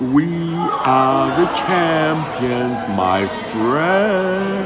We are the champions, my friend.